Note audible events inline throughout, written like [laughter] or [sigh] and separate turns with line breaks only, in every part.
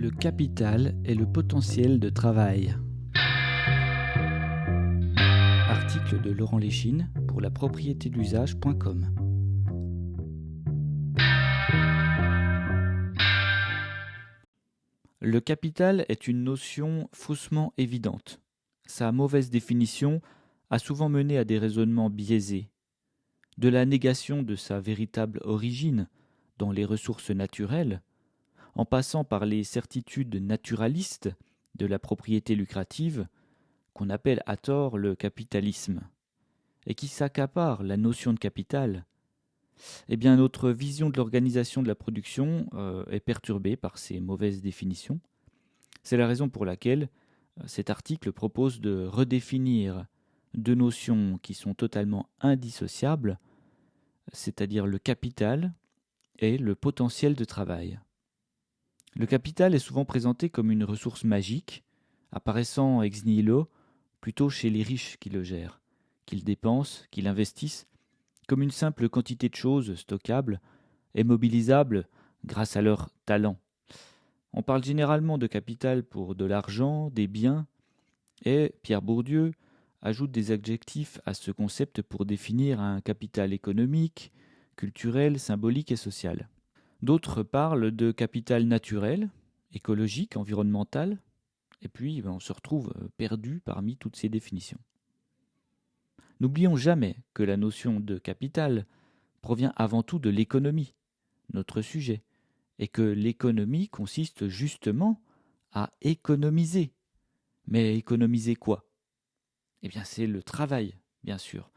Le capital est le potentiel de travail. Article de Laurent Léchine pour la propriété d'usage.com. Le capital est une notion faussement évidente. Sa mauvaise définition a souvent mené à des raisonnements biaisés. De la négation de sa véritable origine dans les ressources naturelles, en passant par les certitudes naturalistes de la propriété lucrative, qu'on appelle à tort le capitalisme, et qui s'accapare la notion de capital, eh bien notre vision de l'organisation de la production euh, est perturbée par ces mauvaises définitions. C'est la raison pour laquelle euh, cet article propose de redéfinir deux notions qui sont totalement indissociables, c'est-à-dire le capital et le potentiel de travail. Le capital est souvent présenté comme une ressource magique, apparaissant ex nihilo plutôt chez les riches qui le gèrent, qu'ils dépensent, qu'ils investissent, comme une simple quantité de choses stockables et mobilisables grâce à leur talent. On parle généralement de capital pour de l'argent, des biens, et Pierre Bourdieu ajoute des adjectifs à ce concept pour définir un capital économique, culturel, symbolique et social. D'autres parlent de capital naturel, écologique, environnemental, et puis ben, on se retrouve euh, perdu parmi toutes ces définitions. N'oublions jamais que la notion de capital provient avant tout de l'économie, notre sujet, et que l'économie consiste justement à économiser. Mais économiser quoi? Eh bien c'est le travail, bien sûr,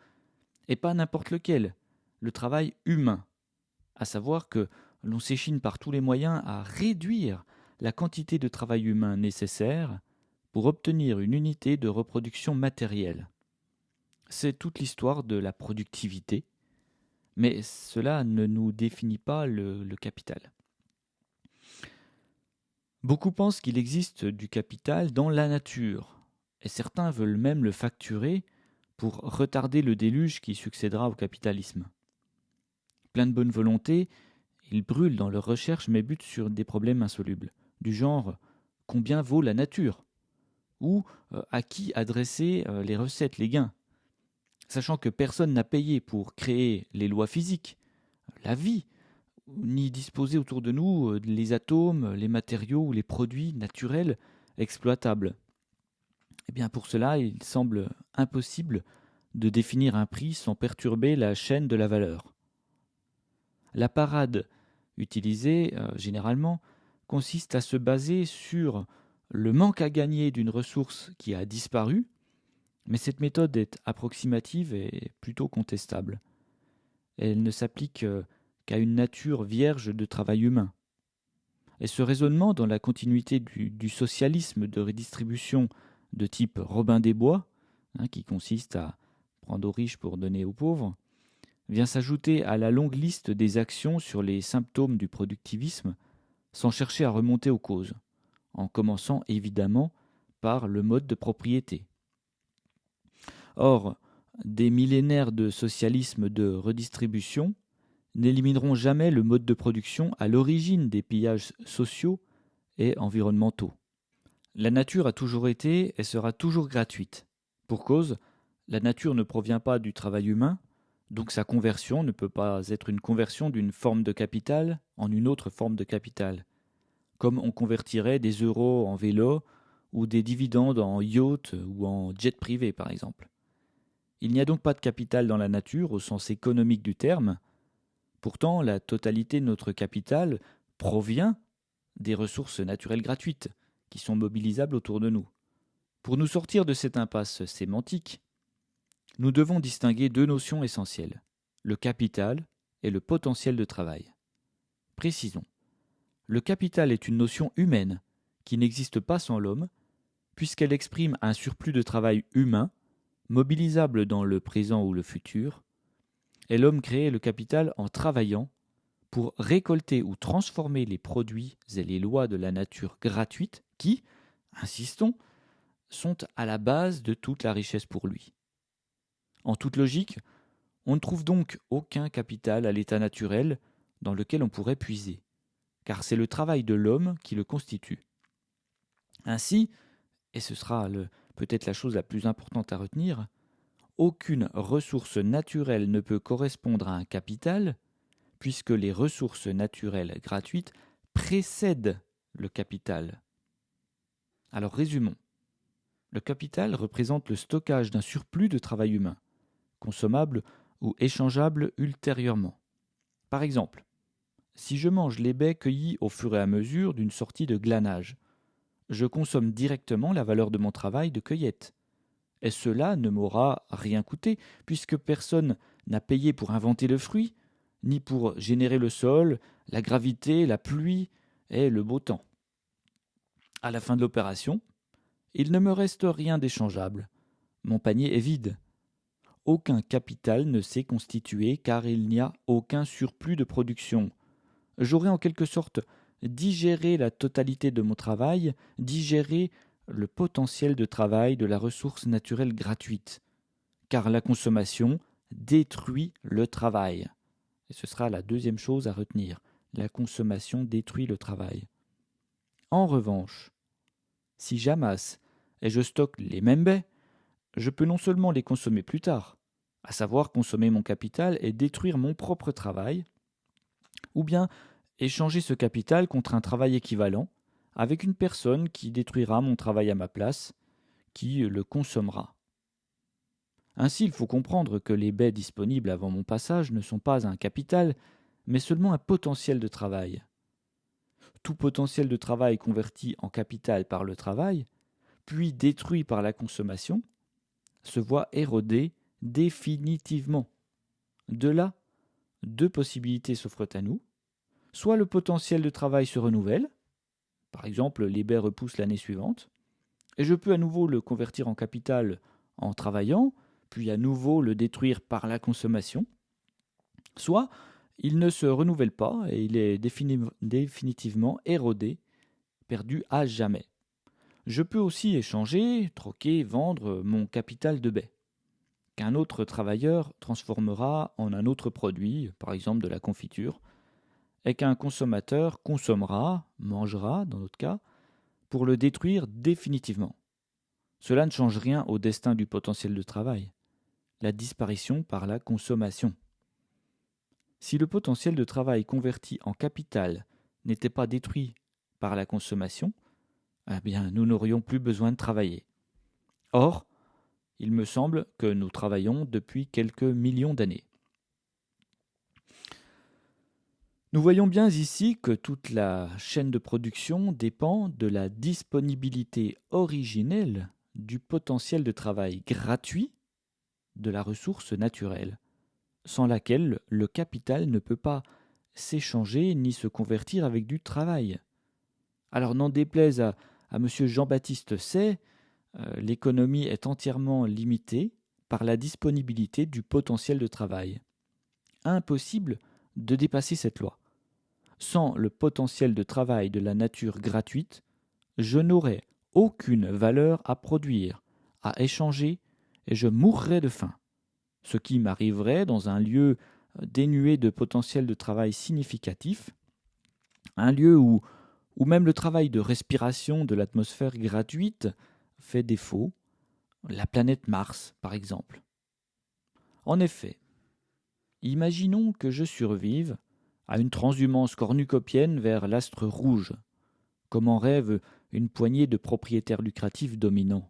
et pas n'importe lequel, le travail humain, à savoir que l'on s'échine par tous les moyens à réduire la quantité de travail humain nécessaire pour obtenir une unité de reproduction matérielle. C'est toute l'histoire de la productivité, mais cela ne nous définit pas le, le capital. Beaucoup pensent qu'il existe du capital dans la nature, et certains veulent même le facturer pour retarder le déluge qui succédera au capitalisme. Plein de bonne volonté, ils brûlent dans leurs recherches mais butent sur des problèmes insolubles, du genre combien vaut la nature? Ou euh, à qui adresser euh, les recettes, les gains, sachant que personne n'a payé pour créer les lois physiques, la vie, ni disposer autour de nous euh, les atomes, les matériaux ou les produits naturels exploitables. Eh bien pour cela, il semble impossible de définir un prix sans perturber la chaîne de la valeur. La parade utilisée euh, généralement consiste à se baser sur le manque à gagner d'une ressource qui a disparu, mais cette méthode est approximative et plutôt contestable. Elle ne s'applique euh, qu'à une nature vierge de travail humain. Et ce raisonnement, dans la continuité du, socialisme de redistribution de type Robin des Bois, hein, qui consiste à prendre aux riches pour donner aux pauvres, vient s'ajouter à la longue liste des actions sur les symptômes du productivisme sans chercher à remonter aux causes, en commençant évidemment par le mode de propriété. Or, des millénaires de socialisme de redistribution n'élimineront jamais le mode de production à l'origine des pillages sociaux et environnementaux. La nature a toujours été et sera toujours gratuite. Pour cause, la nature ne provient pas du travail humain, donc sa conversion ne peut pas être une conversion d'une forme de capital en une autre forme de capital, comme on convertirait des euros en vélo ou des dividendes en yacht ou en jet privé par exemple. Il n'y a donc pas de capital dans la nature au sens économique du terme, pourtant la totalité de notre capital provient des ressources naturelles gratuites qui sont mobilisables autour de nous. Pour nous sortir de cette impasse sémantique, nous devons distinguer deux notions essentielles, le capital et le potentiel de travail. Précisons. Le capital est une notion humaine qui n'existe pas sans l'homme, puisqu'elle exprime un surplus de travail humain, mobilisable dans le présent ou le futur, et l'homme crée le capital en travaillant pour récolter ou transformer les produits et les lois de la nature gratuite qui, insistons, sont à la base de toute la richesse pour lui. En toute logique, on ne trouve donc aucun capital à l'état naturel dans lequel on pourrait puiser, car c'est le travail de l'homme qui le constitue. Ainsi, et ce sera peut-être la chose la plus importante à retenir, aucune ressource naturelle ne peut correspondre à un capital, puisque les ressources naturelles gratuites précèdent le capital. Alors résumons. Le capital représente le stockage d'un surplus de travail humain, consommable ou échangeable ultérieurement. Par exemple, si je mange les baies cueillies au fur et à mesure d'une sortie de glanage, je consomme directement la valeur de mon travail de cueillette. Et cela ne m'aura rien coûté, puisque personne n'a payé pour inventer le fruit, ni pour générer le sol, la gravité, la pluie et le beau temps. À la fin de l'opération, il ne me reste rien d'échangeable. Mon panier est vide. Aucun capital ne s'est constitué car il n'y a aucun surplus de production. J'aurais en quelque sorte digéré la totalité de mon travail, digéré le potentiel de travail de la ressource naturelle gratuite. Car la consommation détruit le travail. Et ce sera la deuxième chose à retenir. La consommation détruit le travail. En revanche, si j'amasse et je stocke les mêmes baies, je peux non seulement les consommer plus tard, à savoir consommer mon capital et détruire mon propre travail, ou bien échanger ce capital contre un travail équivalent avec une personne qui détruira mon travail à ma place, qui le consommera. Ainsi, il faut comprendre que les baies disponibles avant mon passage ne sont pas un capital, mais seulement un potentiel de travail. Tout potentiel de travail converti en capital par le travail, puis détruit par la consommation, se voit érodé définitivement. De là, deux possibilités s'offrent à nous. Soit le potentiel de travail se renouvelle, par exemple les baies repoussent l'année suivante, et je peux à nouveau le convertir en capital en travaillant, puis à nouveau le détruire par la consommation, soit il ne se renouvelle pas et il est définitivement érodé, perdu à jamais. Je peux aussi échanger, troquer, vendre mon capital de baie, qu'un autre travailleur transformera en un autre produit, par exemple de la confiture, et qu'un consommateur consommera, mangera dans notre cas, pour le détruire définitivement. Cela ne change rien au destin du potentiel de travail, la disparition par la consommation. Si le potentiel de travail converti en capital n'était pas détruit par la consommation, eh bien, nous n'aurions plus besoin de travailler. Or, il me semble que nous travaillons depuis quelques millions d'années. Nous voyons bien ici que toute la chaîne de production dépend de la disponibilité originelle du potentiel de travail gratuit de la ressource naturelle, sans laquelle le capital ne peut pas s'échanger ni se convertir avec du travail. Alors n'en déplaise à, à M. Jean-Baptiste Say, euh, l'économie est entièrement limitée par la disponibilité du potentiel de travail. Impossible de dépasser cette loi. Sans le potentiel de travail de la nature gratuite, je n'aurais aucune valeur à produire, à échanger, et je mourrais de faim. Ce qui m'arriverait dans un lieu dénué de potentiel de travail significatif, un lieu où ou même le travail de respiration de l'atmosphère gratuite fait défaut, la planète Mars par exemple. En effet, imaginons que je survive à une transhumance cornucopienne vers l'astre rouge, comme en rêve une poignée de propriétaires lucratifs dominants.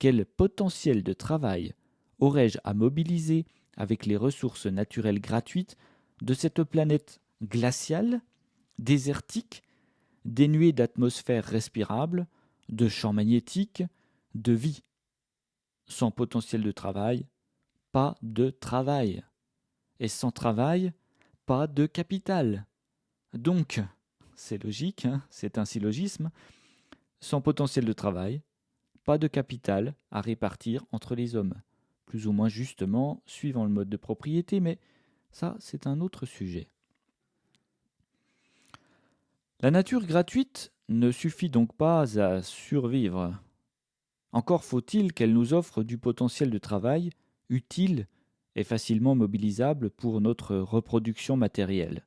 Quel potentiel de travail aurais-je à mobiliser avec les ressources naturelles gratuites de cette planète glaciale, désertique dénué d'atmosphère respirable, de champs magnétiques, de vie. Sans potentiel de travail, pas de travail. Et sans travail, pas de capital. Donc, c'est logique, hein, c'est un syllogisme, sans potentiel de travail, pas de capital à répartir entre les hommes, plus ou moins justement suivant le mode de propriété, mais ça c'est un autre sujet. La nature gratuite ne suffit donc pas à survivre. Encore faut-il qu'elle nous offre du potentiel de travail utile et facilement mobilisable pour notre reproduction matérielle.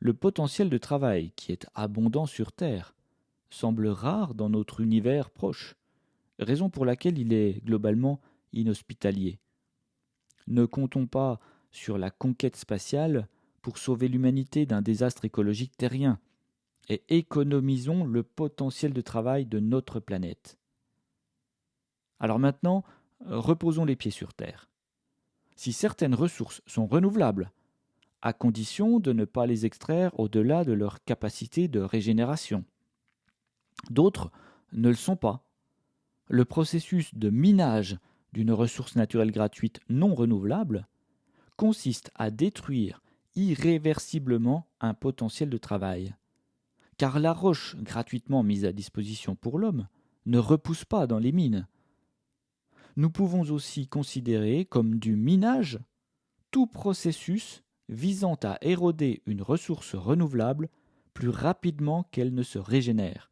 Le potentiel de travail qui est abondant sur Terre semble rare dans notre univers proche, raison pour laquelle il est globalement inhospitalier. Ne comptons pas sur la conquête spatiale pour sauver l'humanité d'un désastre écologique terrien, et économisons le potentiel de travail de notre planète. Alors maintenant, reposons les pieds sur Terre. Si certaines ressources sont renouvelables, à condition de ne pas les extraire au-delà de leur capacité de régénération. D'autres ne le sont pas. Le processus de minage d'une ressource naturelle gratuite non renouvelable consiste à détruire irréversiblement un potentiel de travail. Car la roche gratuitement mise à disposition pour l'homme ne repousse pas dans les mines. Nous pouvons aussi considérer comme du minage tout processus visant à éroder une ressource renouvelable plus rapidement qu'elle ne se régénère.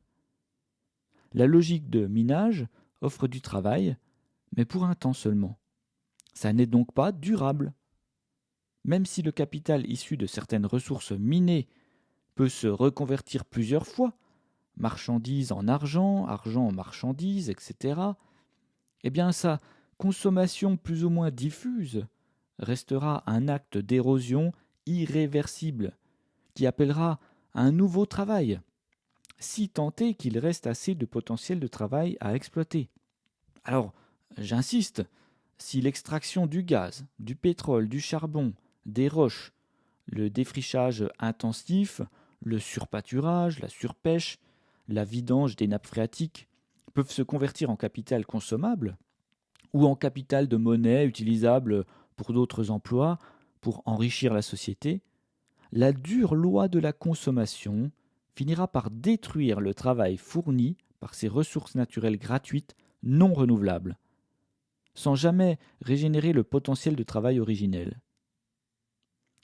La logique de minage offre du travail, mais pour un temps seulement. Ça n'est donc pas durable. Même si le capital issu de certaines ressources minées peut se reconvertir plusieurs fois, marchandises en argent, argent en marchandises, etc., eh bien sa consommation plus ou moins diffuse restera un acte d'érosion irréversible qui appellera un nouveau travail, si tant est qu'il reste assez de potentiel de travail à exploiter. Alors, j'insiste, si l'extraction du gaz, du pétrole, du charbon, des roches, le défrichage intensif, le surpâturage, la surpêche, la vidange des nappes phréatiques peuvent se convertir en capital consommable ou en capital de monnaie utilisable pour d'autres emplois, pour enrichir la société, la dure loi de la consommation finira par détruire le travail fourni par ces ressources naturelles gratuites non renouvelables, sans jamais régénérer le potentiel de travail originel.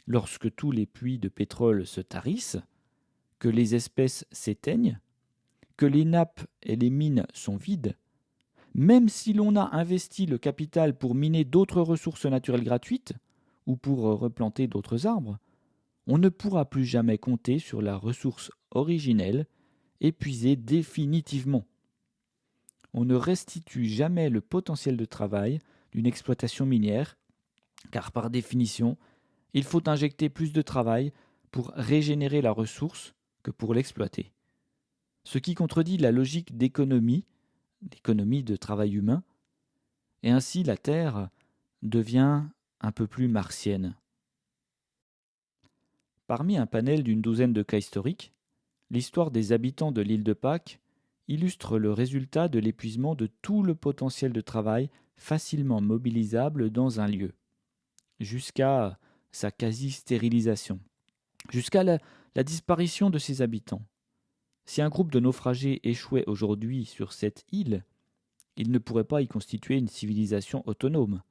Lorsque tous les puits de pétrole se tarissent, que les espèces s'éteignent, que les nappes et les mines sont vides, même si l'on a investi le capital pour miner d'autres ressources naturelles gratuites, ou pour replanter d'autres arbres, on ne pourra plus jamais compter sur la ressource originelle épuisée définitivement. On ne restitue jamais le potentiel de travail d'une exploitation minière, car par définition, il faut injecter plus de travail pour régénérer la ressource que pour l'exploiter. Ce qui contredit la logique d'économie l'économie de travail humain, et ainsi la Terre devient un peu plus martienne. Parmi un panel d'une douzaine de cas historiques, l'histoire des habitants de l'île de Pâques illustre le résultat de l'épuisement de tout le potentiel de travail facilement mobilisable dans un lieu, jusqu'à sa quasi-stérilisation, jusqu'à la, la disparition de ses habitants. Si un groupe de naufragés échouait aujourd'hui sur cette île, il ne pourrait pas y constituer une civilisation autonome.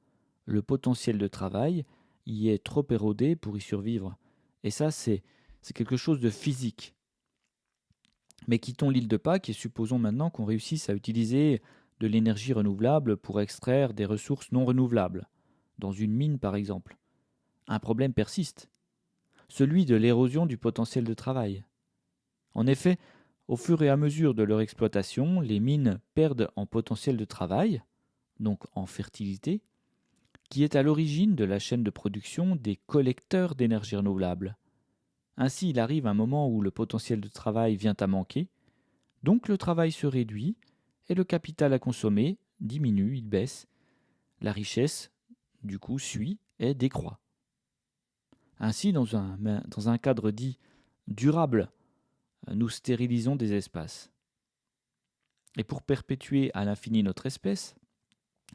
Le potentiel de travail y est trop érodé pour y survivre. Et ça, c'est, quelque chose de physique. Mais quittons l'île de Pâques et supposons maintenant qu'on réussisse à utiliser de l'énergie renouvelable pour extraire des ressources non renouvelables, dans une mine par exemple. Un problème persiste, celui de l'érosion du potentiel de travail. En effet, au fur et à mesure de leur exploitation, les mines perdent en potentiel de travail, donc en fertilité, qui est à l'origine de la chaîne de production des collecteurs d'énergie renouvelable. Ainsi, il arrive un moment où le potentiel de travail vient à manquer, donc le travail se réduit et le capital à consommer diminue, il baisse. La richesse, du coup, suit et décroît. Ainsi, dans un, dans un cadre dit durable nous stérilisons des espaces. Et pour perpétuer à l'infini notre espèce,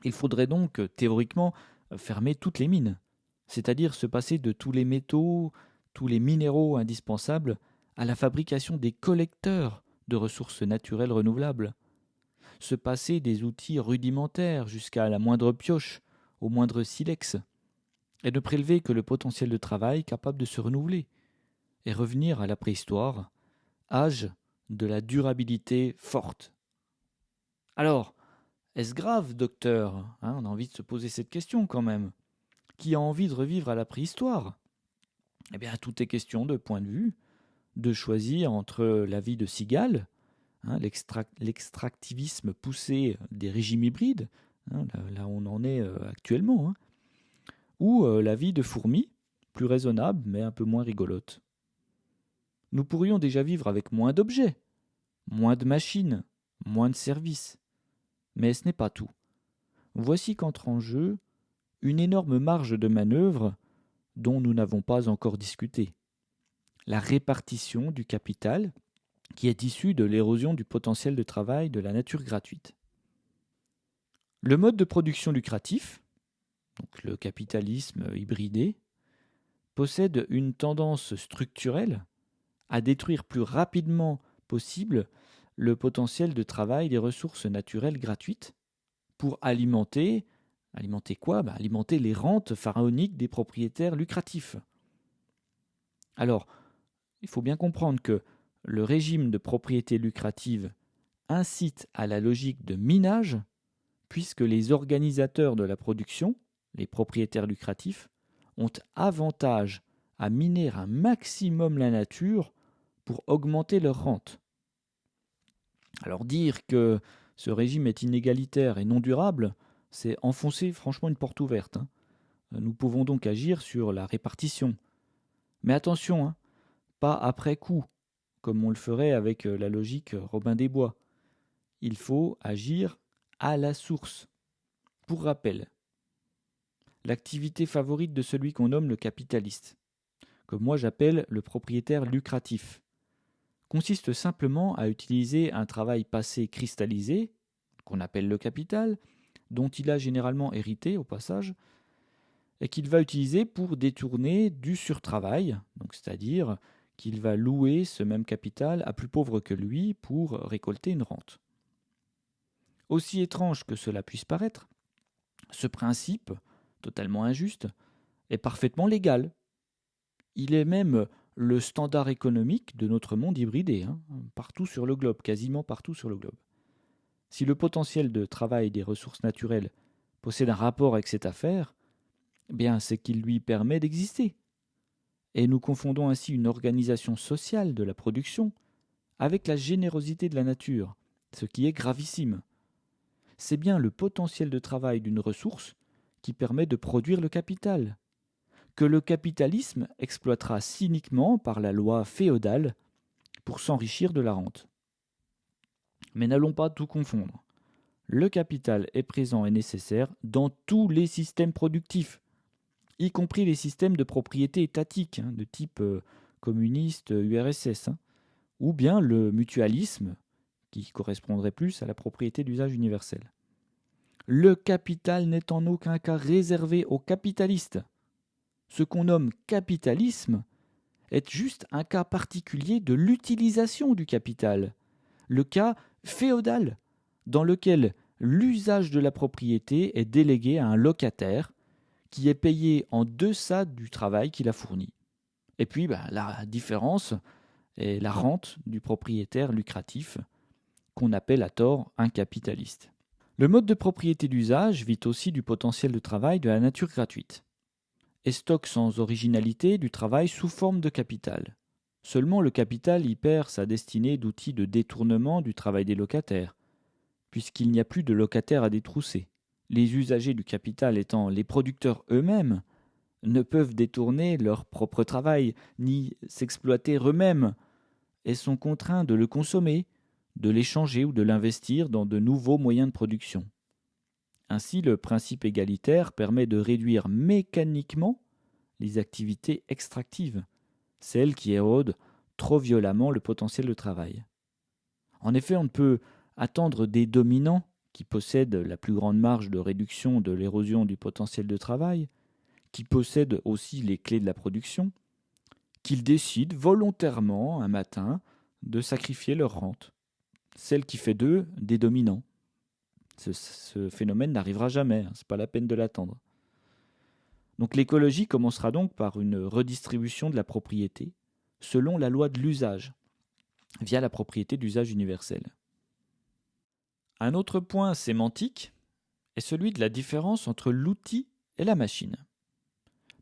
il faudrait donc théoriquement fermer toutes les mines, c'est-à-dire se passer de tous les métaux, tous les minéraux indispensables à la fabrication des collecteurs de ressources naturelles renouvelables, se passer des outils rudimentaires jusqu'à la moindre pioche, au moindre silex, et ne prélever que le potentiel de travail capable de se renouveler, et revenir à la préhistoire, âge de la durabilité forte. Alors, est-ce grave, docteur? Hein, On a envie de se poser cette question quand même. Qui a envie de revivre à la préhistoire? Eh bien, tout est question de point de vue, de choisir entre la vie de cigale, hein, l'extractivisme poussé des régimes hybrides, hein, là, où on en est euh, actuellement, ou euh, la vie de fourmi, plus raisonnable mais un peu moins rigolote. Nous pourrions déjà vivre avec moins d'objets, moins de machines, moins de services. Mais ce n'est pas tout. Voici qu'entre en jeu une énorme marge de manœuvre dont nous n'avons pas encore discuté. La répartition du capital qui est issue de l'érosion du potentiel de travail de la nature gratuite. Le mode de production lucratif, donc le capitalisme hybridé, possède une tendance structurelle à détruire plus rapidement possible le potentiel de travail des ressources naturelles gratuites pour alimenter Alimenter quoi? Bah, Alimenter les rentes pharaoniques des propriétaires lucratifs. Alors, il faut bien comprendre que le régime de propriété lucrative incite à la logique de minage, puisque les organisateurs de la production, les propriétaires lucratifs, ont avantage à miner un maximum la nature pour augmenter leur rente. Alors dire que ce régime est inégalitaire et non durable, c'est enfoncer franchement une porte ouverte. Hein. Nous pouvons donc agir sur la répartition. Mais attention, hein, pas après coup, comme on le ferait avec euh, la logique Robin des Bois. Il faut agir à la source. Pour rappel, l'activité favorite de celui qu'on nomme le capitaliste, que moi j'appelle le propriétaire lucratif, consiste simplement à utiliser un travail passé cristallisé, qu'on appelle le capital, dont il a généralement hérité au passage, et qu'il va utiliser pour détourner du surtravail, donc c'est-à-dire qu'il va louer ce même capital à plus pauvre que lui pour récolter une rente. Aussi étrange que cela puisse paraître, ce principe, totalement injuste, est parfaitement légal. Il est même le standard économique de notre monde hybridé, hein, partout sur le globe, quasiment partout sur le globe. Si le potentiel de travail des ressources naturelles possède un rapport avec cette affaire, eh bien c'est qu'il lui permet d'exister. Et nous confondons ainsi une organisation sociale de la production avec la générosité de la nature, ce qui est gravissime. C'est bien le potentiel de travail d'une ressource qui permet de produire le capital, que le capitalisme exploitera cyniquement par la loi féodale pour s'enrichir de la rente. Mais n'allons pas tout confondre. Le capital est présent et nécessaire dans tous les systèmes productifs, y compris les systèmes de propriété étatique, hein, de type euh, communiste URSS, hein, ou bien le mutualisme, qui correspondrait plus à la propriété d'usage universel. Le capital n'est en aucun cas réservé aux capitalistes. Ce qu'on nomme capitalisme est juste un cas particulier de l'utilisation du capital, le cas féodal, dans lequel l'usage de la propriété est délégué à un locataire qui est payé en deçà du travail qu'il a fourni. Et puis bah, la différence est la rente du propriétaire lucratif, qu'on appelle à tort un capitaliste. Le mode de propriété d'usage vit aussi du potentiel de travail de la nature gratuite, et stocke sans originalité du travail sous forme de capital. Seulement le capital y perd sa destinée d'outil de détournement du travail des locataires, puisqu'il n'y a plus de locataires à détrousser. Les usagers du capital étant les producteurs eux-mêmes, ne peuvent détourner leur propre travail, ni s'exploiter eux-mêmes, et sont contraints de le consommer, de l'échanger ou de l'investir dans de nouveaux moyens de production. Ainsi, le principe égalitaire permet de réduire mécaniquement les activités extractives, celle qui érode trop violemment le potentiel de travail. En effet, on ne peut attendre des dominants, qui possèdent la plus grande marge de réduction de l'érosion du potentiel de travail, qui possèdent aussi les clés de la production, qu'ils décident volontairement un matin de sacrifier leur rente, celle qui fait d'eux des dominants. Ce, phénomène n'arrivera jamais, hein, ce n'est pas la peine de l'attendre. Donc l'écologie commencera donc par une redistribution de la propriété selon la loi de l'usage, via la propriété d'usage universel. Un autre point sémantique est celui de la différence entre l'outil et la machine.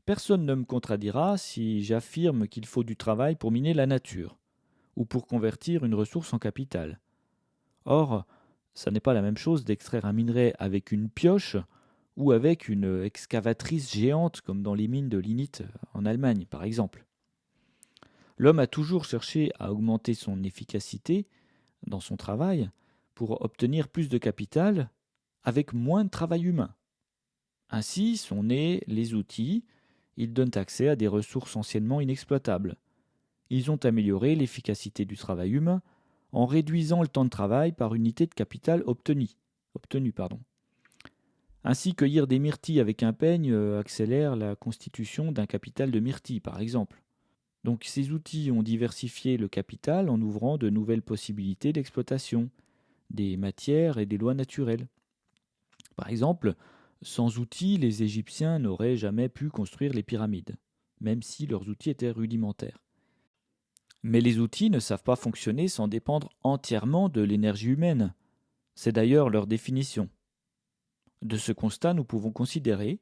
Personne ne me contredira si j'affirme qu'il faut du travail pour miner la nature, ou pour convertir une ressource en capital. Or, ça n'est pas la même chose d'extraire un minerai avec une pioche ou avec une excavatrice géante comme dans les mines de lignite en Allemagne par exemple. L'homme a toujours cherché à augmenter son efficacité dans son travail pour obtenir plus de capital avec moins de travail humain. Ainsi sont nés les outils, ils donnent accès à des ressources anciennement inexploitables. Ils ont amélioré l'efficacité du travail humain en réduisant le temps de travail par unité de capital obtenu. obtenu pardon. Ainsi, cueillir des myrtilles avec un peigne euh, accélère la constitution d'un capital de myrtilles, par exemple. Donc ces outils ont diversifié le capital en ouvrant de nouvelles possibilités d'exploitation, des matières et des lois naturelles. Par exemple, sans outils, les Égyptiens n'auraient jamais pu construire les pyramides, même si leurs outils étaient rudimentaires. Mais les outils ne savent pas fonctionner sans dépendre entièrement de l'énergie humaine. C'est d'ailleurs leur définition. De ce constat, nous pouvons considérer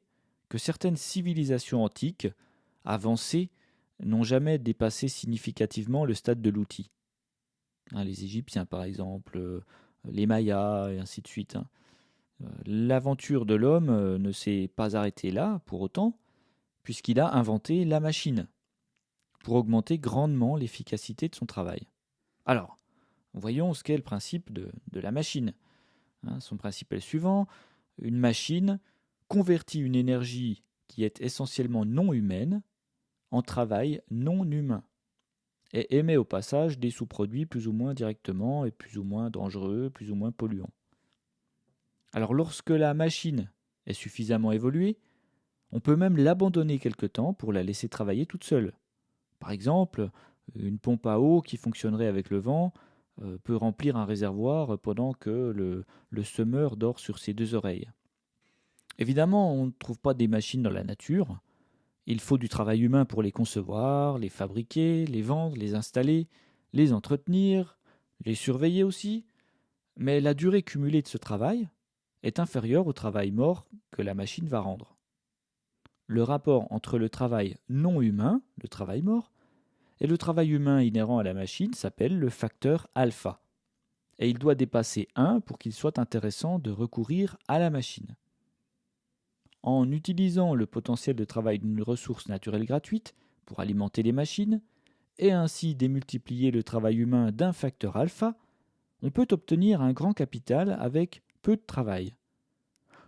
que certaines civilisations antiques, avancées, n'ont jamais dépassé significativement le stade de l'outil. Hein, les Égyptiens, par exemple, euh, les Mayas, et ainsi de suite. Hein. Euh, l'aventure de l'homme euh, ne s'est pas arrêtée là, pour autant, puisqu'il a inventé la machine pour augmenter grandement l'efficacité de son travail. Alors, voyons ce qu'est le principe de, la machine. Hein, son principe est le suivant. Une machine convertit une énergie qui est essentiellement non humaine en travail non humain et émet au passage des sous-produits plus ou moins directement et plus ou moins dangereux, plus ou moins polluants. Alors lorsque la machine est suffisamment évoluée, on peut même l'abandonner quelque temps pour la laisser travailler toute seule. Par exemple, une pompe à eau qui fonctionnerait avec le vent euh, peut remplir un réservoir pendant que le, le semeur dort sur ses deux oreilles. Évidemment, on ne trouve pas des machines dans la nature. Il faut du travail humain pour les concevoir, les fabriquer, les vendre, les installer, les entretenir, les surveiller aussi. Mais la durée cumulée de ce travail est inférieure au travail mort que la machine va rendre. Le rapport entre le travail non humain, le travail mort, et le travail humain inhérent à la machine s'appelle le facteur alpha. Et il doit dépasser 1 pour qu'il soit intéressant de recourir à la machine. En utilisant le potentiel de travail d'une ressource naturelle gratuite pour alimenter les machines, et ainsi démultiplier le travail humain d'un facteur alpha, on peut obtenir un grand capital avec peu de travail.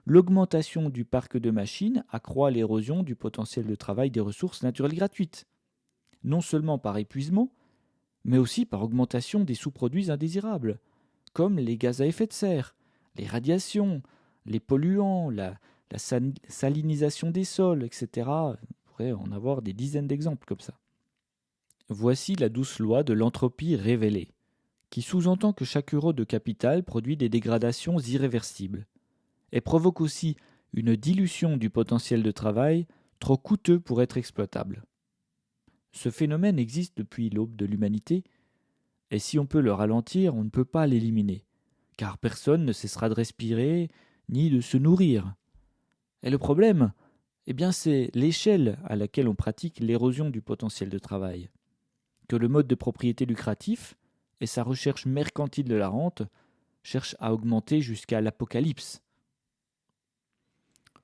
L'augmentation du parc de machines accroît l'érosion du potentiel de travail des ressources naturelles gratuites non seulement par épuisement, mais aussi par augmentation des sous-produits indésirables, comme les gaz à effet de serre, les radiations, les polluants, la, salinisation des sols, etc. On pourrait en avoir des dizaines d'exemples comme ça. Voici la douce loi de l'entropie révélée, qui sous-entend que chaque euro de capital produit des dégradations irréversibles, et provoque aussi une dilution du potentiel de travail trop coûteux pour être exploitable. Ce phénomène existe depuis l'aube de l'humanité, et si on peut le ralentir, on ne peut pas l'éliminer, car personne ne cessera de respirer ni de se nourrir. Et le problème, eh bien, c'est l'échelle à laquelle on pratique l'érosion du potentiel de travail. Que le mode de propriété lucratif et sa recherche mercantile de la rente cherchent à augmenter jusqu'à l'apocalypse.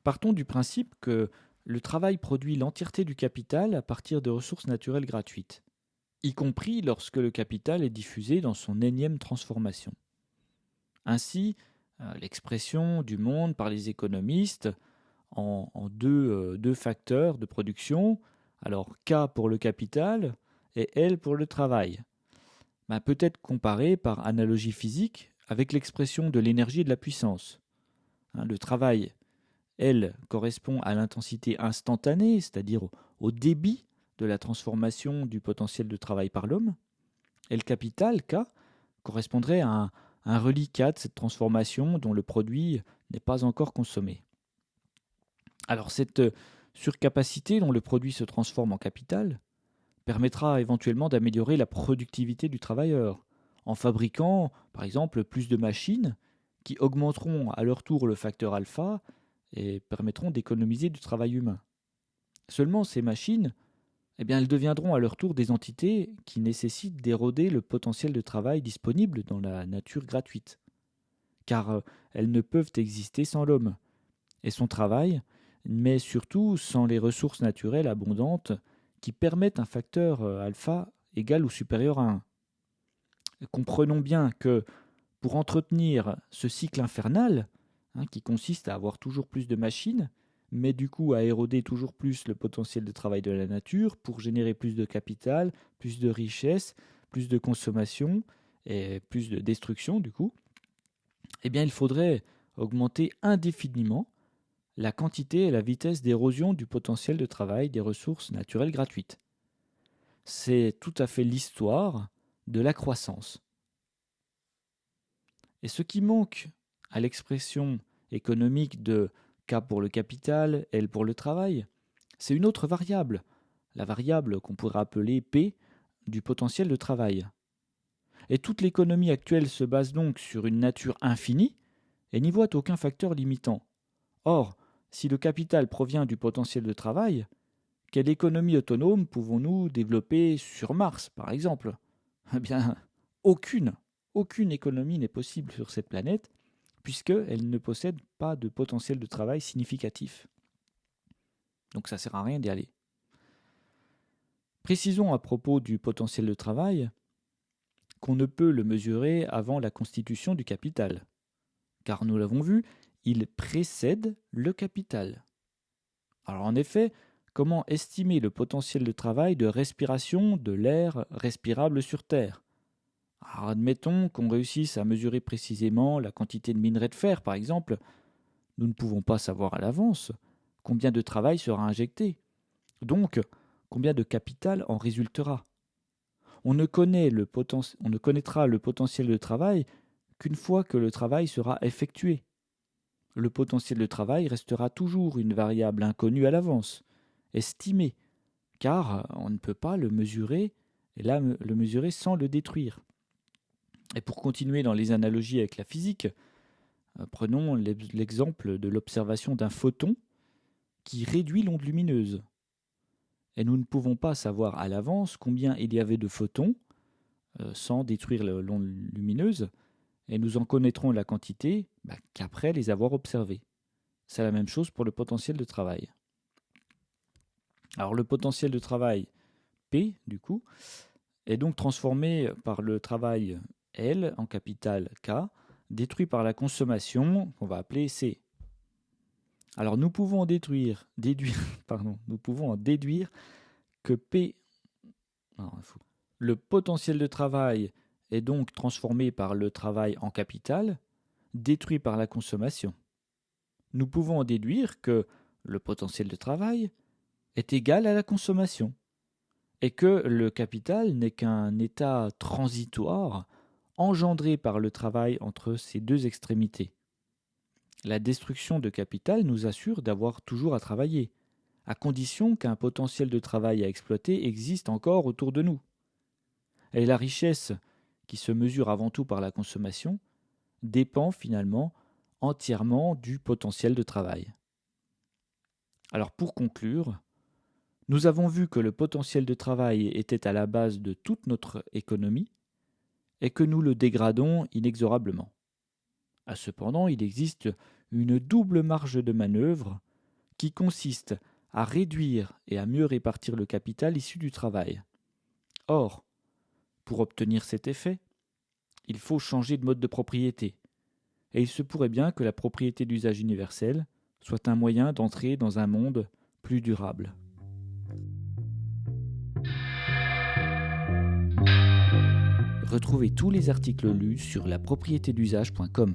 Partons du principe que le travail produit l'entièreté du capital à partir de ressources naturelles gratuites, y compris lorsque le capital est diffusé dans son énième transformation. Ainsi, euh, l'expression du monde par les économistes en, euh, deux, facteurs de production, alors K pour le capital et L pour le travail, peut être comparée par analogie physique avec l'expression de l'énergie et de la puissance. Hein, le travail elle, correspond à l'intensité instantanée, c'est-à-dire au débit de la transformation du potentiel de travail par l'homme. Le capital, K, correspondrait à un, un reliquat de cette transformation dont le produit n'est pas encore consommé. Alors cette surcapacité dont le produit se transforme en capital permettra éventuellement d'améliorer la productivité du travailleur, en fabriquant par exemple plus de machines qui augmenteront à leur tour le facteur alpha et permettront d'économiser du travail humain. Seulement, ces machines eh bien elles deviendront à leur tour des entités qui nécessitent d'éroder le potentiel de travail disponible dans la nature gratuite. Car euh, elles ne peuvent exister sans l'homme et son travail, mais surtout sans les ressources naturelles abondantes qui permettent un facteur euh, alpha égal ou supérieur à 1. Comprenons bien que pour entretenir ce cycle infernal, hein, qui consiste à avoir toujours plus de machines, mais du coup à éroder toujours plus le potentiel de travail de la nature pour générer plus de capital, plus de richesse, plus de consommation et plus de destruction du coup, eh bien il faudrait augmenter indéfiniment la quantité et la vitesse d'érosion du potentiel de travail des ressources naturelles gratuites. C'est tout à fait l'histoire de la croissance. Et ce qui manque à l'expression économique de K pour le capital, L pour le travail, c'est une autre variable, la variable qu'on pourrait appeler P du potentiel de travail. Et toute l'économie actuelle se base donc sur une nature infinie et n'y voit aucun facteur limitant. Or, si le capital provient du potentiel de travail, quelle économie autonome pouvons-nous développer sur Mars, par exemple? Eh bien, aucune. Aucune économie n'est possible sur cette planète, puisqu'elle ne possède pas de potentiel de travail significatif. Donc ça ne sert à rien d'y aller. Précisons à propos du potentiel de travail qu'on ne peut le mesurer avant la constitution du capital. Car nous l'avons vu, il précède le capital. Alors en effet, comment estimer le potentiel de travail de respiration de l'air respirable sur Terre? Alors admettons qu'on réussisse à mesurer précisément la quantité de minerai de fer, par exemple. Nous ne pouvons pas savoir à l'avance combien de travail sera injecté. Donc, combien de capital en résultera? On ne, connaîtra le potentiel de travail qu'une fois que le travail sera effectué le potentiel de travail restera toujours une variable inconnue à l'avance, estimée, car on ne peut pas le mesurer, et le mesurer sans le détruire. Et pour continuer dans les analogies avec la physique, euh, prenons l'exemple de l'observation d'un photon qui réduit l'onde lumineuse. Et nous ne pouvons pas savoir à l'avance combien il y avait de photons euh, sans détruire l'onde lumineuse, et nous en connaîtrons la quantité bah, qu'après les avoir observés. C'est la même chose pour le potentiel de travail. Alors le potentiel de travail P, du coup, est donc transformé par le travail L en capital K, détruit par la consommation qu'on va appeler C. Alors nous pouvons en déduire, [laughs] pardon, déduire que P, le potentiel de travail est donc transformé par le travail en capital, détruit par la consommation. Nous pouvons en déduire que le potentiel de travail est égal à la consommation, et que le capital n'est qu'un état transitoire engendré par le travail entre ces deux extrémités. La destruction de capital nous assure d'avoir toujours à travailler, à condition qu'un potentiel de travail à exploiter existe encore autour de nous. Et la richesse qui se mesure avant tout par la consommation, dépend finalement entièrement du potentiel de travail. Alors pour conclure, nous avons vu que le potentiel de travail était à la base de toute notre économie et que nous le dégradons inexorablement. À cependant, il existe une double marge de manœuvre qui consiste à réduire et à mieux répartir le capital issu du travail. Or, pour obtenir cet effet, il faut changer de mode de propriété, et il se pourrait bien que la propriété d'usage universel soit un moyen d'entrer dans un monde plus durable. Retrouvez tous les articles lus sur la d'usage.com.